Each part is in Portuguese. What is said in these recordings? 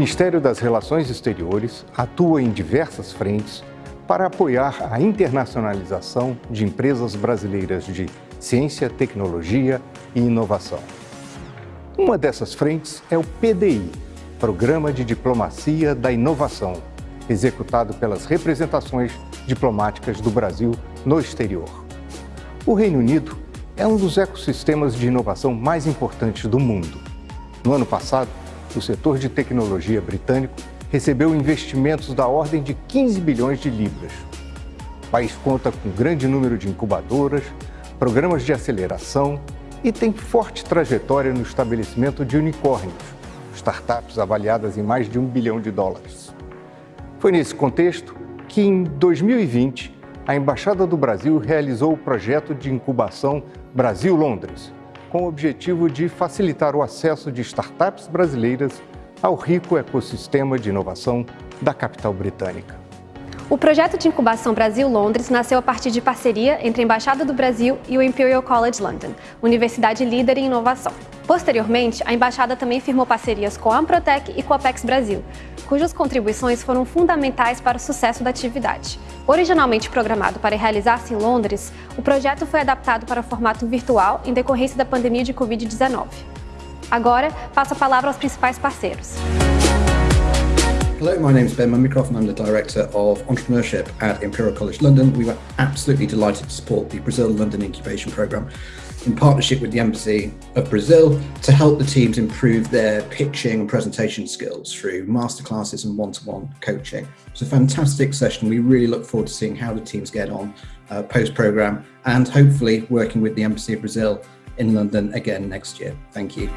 Ministério das Relações Exteriores atua em diversas frentes para apoiar a internacionalização de empresas brasileiras de ciência, tecnologia e inovação. Uma dessas frentes é o PDI, Programa de Diplomacia da Inovação, executado pelas representações diplomáticas do Brasil no exterior. O Reino Unido é um dos ecossistemas de inovação mais importantes do mundo. No ano passado, o setor de tecnologia britânico recebeu investimentos da ordem de 15 bilhões de libras. O país conta com um grande número de incubadoras, programas de aceleração e tem forte trajetória no estabelecimento de unicórnios, startups avaliadas em mais de um bilhão de dólares. Foi nesse contexto que, em 2020, a Embaixada do Brasil realizou o projeto de incubação Brasil-Londres, com o objetivo de facilitar o acesso de startups brasileiras ao rico ecossistema de inovação da capital britânica. O projeto de incubação Brasil-Londres nasceu a partir de parceria entre a Embaixada do Brasil e o Imperial College London, universidade líder em inovação. Posteriormente, a embaixada também firmou parcerias com a Amprotec e com a Apex Brasil, cujas contribuições foram fundamentais para o sucesso da atividade. Originalmente programado para realizar-se em Londres, o projeto foi adaptado para o formato virtual em decorrência da pandemia de Covid-19. Agora, passo a palavra aos principais parceiros. Hello, my name is Ben Mummycroft and I'm the Director of Entrepreneurship at Imperial College London. We were absolutely delighted to support the Brazil London Incubation Programme in partnership with the Embassy of Brazil to help the teams improve their pitching and presentation skills through masterclasses and one-to-one -one coaching. It's a fantastic session. We really look forward to seeing how the teams get on uh, post-programme and hopefully working with the Embassy of Brazil in London again next year. Thank you.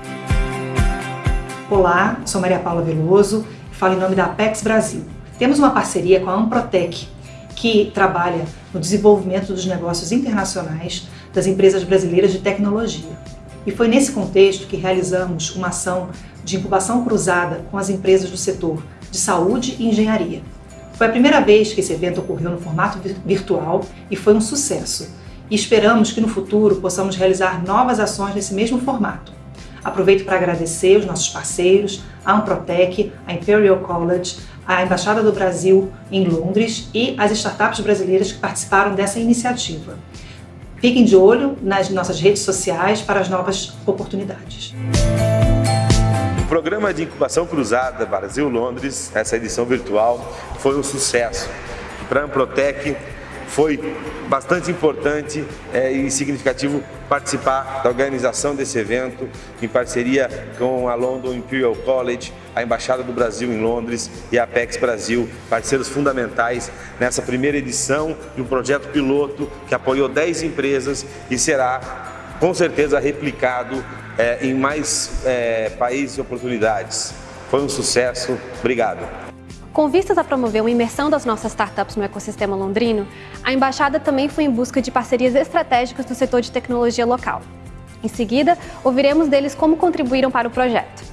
Olá, sou Maria Paula Veloso falo em nome da Apex Brasil. Temos uma parceria com a Amprotec, que trabalha no desenvolvimento dos negócios internacionais das empresas brasileiras de tecnologia. E foi nesse contexto que realizamos uma ação de incubação cruzada com as empresas do setor de saúde e engenharia. Foi a primeira vez que esse evento ocorreu no formato virtual e foi um sucesso. E esperamos que no futuro possamos realizar novas ações nesse mesmo formato. Aproveito para agradecer os nossos parceiros, a Amprotec, a Imperial College, a Embaixada do Brasil em Londres e as startups brasileiras que participaram dessa iniciativa. Fiquem de olho nas nossas redes sociais para as novas oportunidades. O programa de incubação cruzada Brasil-Londres, essa edição virtual, foi um sucesso. Para a Amprotec, foi bastante importante é, e significativo participar da organização desse evento em parceria com a London Imperial College, a Embaixada do Brasil em Londres e a Apex Brasil, parceiros fundamentais nessa primeira edição de um projeto piloto que apoiou 10 empresas e será com certeza replicado é, em mais é, países e oportunidades. Foi um sucesso. Obrigado. Com vistas a promover uma imersão das nossas startups no ecossistema londrino, a Embaixada também foi em busca de parcerias estratégicas do setor de tecnologia local. Em seguida, ouviremos deles como contribuíram para o projeto.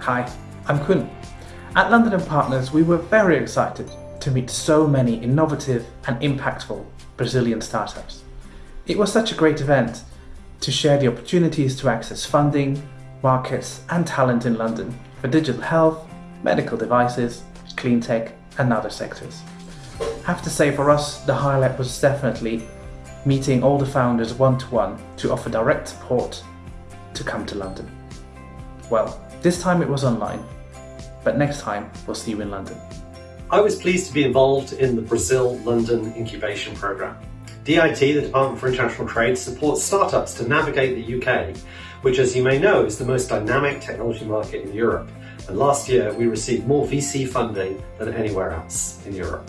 Hi, I'm Kun. At London Partners, we were very excited to meet so many innovative and impactful Brazilian startups. It was such a great event to share the opportunities to access funding, markets and talent in London for digital health, medical devices clean tech and other sectors. I have to say for us, the highlight was definitely meeting all the founders one-to-one -to, -one to offer direct support to come to London. Well, this time it was online, but next time we'll see you in London. I was pleased to be involved in the Brazil-London Incubation Programme. DIT, the Department for International Trade, supports startups to navigate the UK, which as you may know is the most dynamic technology market in Europe and last year we received more VC funding than anywhere else in Europe.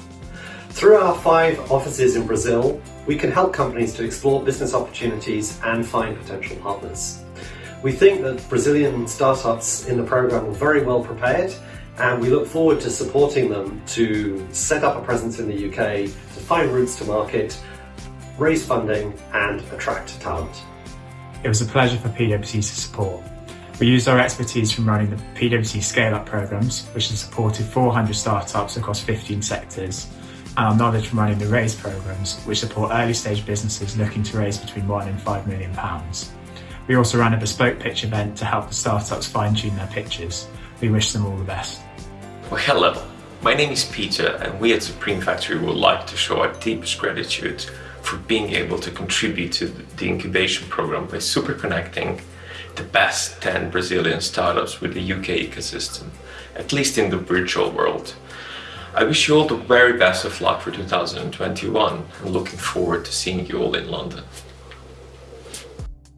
Through our five offices in Brazil, we can help companies to explore business opportunities and find potential partners. We think that Brazilian startups in the program are very well prepared and we look forward to supporting them to set up a presence in the UK, to find routes to market, raise funding and attract talent. It was a pleasure for PwC to support we used our expertise from running the PwC Scale-Up programs, which has supported 400 startups across 15 sectors, and our knowledge from running the RAISE programs, which support early stage businesses looking to raise between one and five million pounds. We also ran a bespoke pitch event to help the startups fine tune their pitches. We wish them all the best. Well, hello. My name is Peter, and we at Supreme Factory would like to show our deepest gratitude for being able to contribute to the incubation program by super connecting the best 10 Brazilian startups with the UK ecosystem, at least in the virtual world. I wish you all the very best of luck for 2021 and looking forward to seeing you all in London.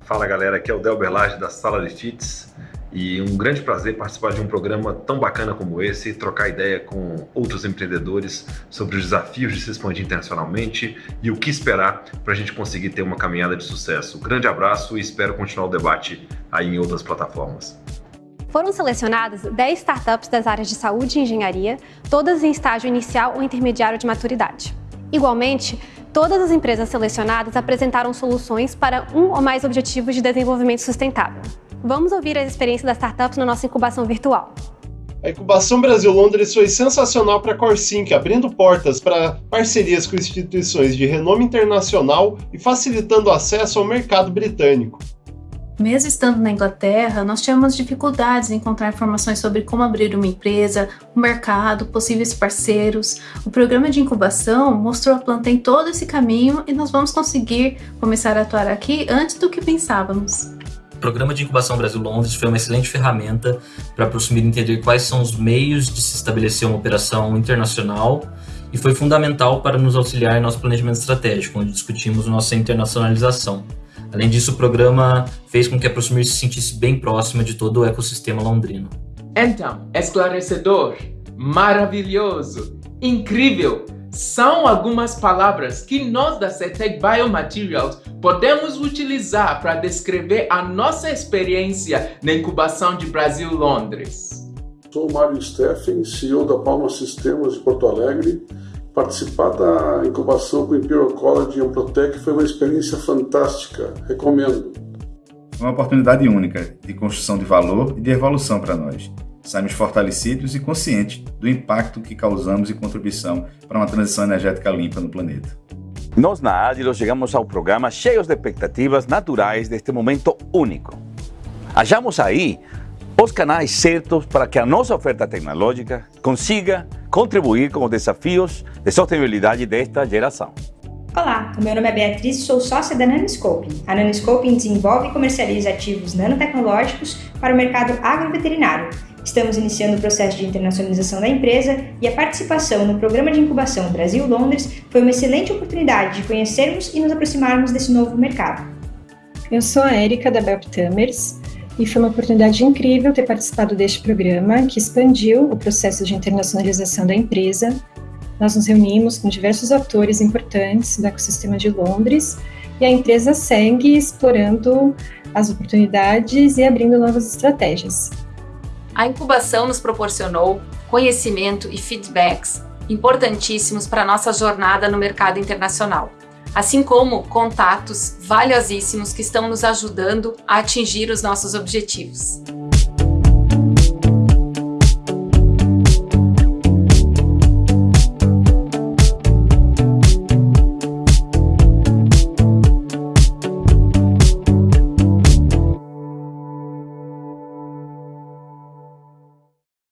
Fala galera, aqui é o Del Berlage da Sala de Cheats e um grande prazer participar de um programa tão bacana como esse, trocar ideia com outros empreendedores sobre os desafios de se expandir internacionalmente e o que esperar para a gente conseguir ter uma caminhada de sucesso. grande abraço e espero continuar o debate aí em outras plataformas. Foram selecionadas 10 startups das áreas de saúde e engenharia, todas em estágio inicial ou intermediário de maturidade. Igualmente, todas as empresas selecionadas apresentaram soluções para um ou mais objetivos de desenvolvimento sustentável. Vamos ouvir a experiência das startups na nossa incubação virtual. A Incubação Brasil Londres foi sensacional para a Corsync, abrindo portas para parcerias com instituições de renome internacional e facilitando acesso ao mercado britânico. Mesmo estando na Inglaterra, nós tivemos dificuldades em encontrar informações sobre como abrir uma empresa, o mercado, possíveis parceiros. O programa de incubação mostrou a planta em todo esse caminho e nós vamos conseguir começar a atuar aqui antes do que pensávamos. Programa de Incubação Brasil Londres foi uma excelente ferramenta para prosseguir entender quais são os meios de se estabelecer uma operação internacional e foi fundamental para nos auxiliar em nosso planejamento estratégico, onde discutimos nossa internacionalização. Além disso, o programa fez com que a Prosumir se sentisse bem próxima de todo o ecossistema londrino. Então, esclarecedor, maravilhoso, incrível, são algumas palavras que nós da CETEC Biomaterials podemos utilizar para descrever a nossa experiência na incubação de Brasil Londres. Sou Mário Steffen, CEO da Palma Sistemas de Porto Alegre Participar da incubação com o Imperial College e Amprotec foi uma experiência fantástica, recomendo. Uma oportunidade única de construção de valor e de evolução para nós. Saímos fortalecidos e conscientes do impacto que causamos e contribuição para uma transição energética limpa no planeta. Nós na Agilo chegamos ao programa cheios de expectativas naturais deste momento único. Achamos aí os canais certos para que a nossa oferta tecnológica consiga contribuir com os desafios de sustentabilidade desta geração. Olá, o meu nome é Beatriz e sou sócia da Nanoscope. A Nanoscope desenvolve e comercializa ativos nanotecnológicos para o mercado agroveterinário. Estamos iniciando o processo de internacionalização da empresa e a participação no programa de incubação Brasil-Londres foi uma excelente oportunidade de conhecermos e nos aproximarmos desse novo mercado. Eu sou a Érica da Belptamers e foi uma oportunidade incrível ter participado deste programa que expandiu o processo de internacionalização da empresa. Nós nos reunimos com diversos atores importantes do ecossistema de Londres e a empresa segue explorando as oportunidades e abrindo novas estratégias. A incubação nos proporcionou conhecimento e feedbacks importantíssimos para a nossa jornada no mercado internacional assim como contatos valiosíssimos que estão nos ajudando a atingir os nossos objetivos.